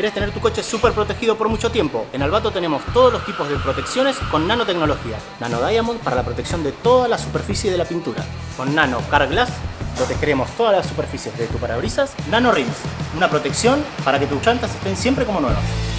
¿Querés tener tu coche súper protegido por mucho tiempo? En Albato tenemos todos los tipos de protecciones con nanotecnología. Nano Diamond para la protección de toda la superficie de la pintura. Con Nano Car Glass protegeremos todas las superficies de tu parabrisas. Nano Rims, una protección para que tus llantas estén siempre como nuevas.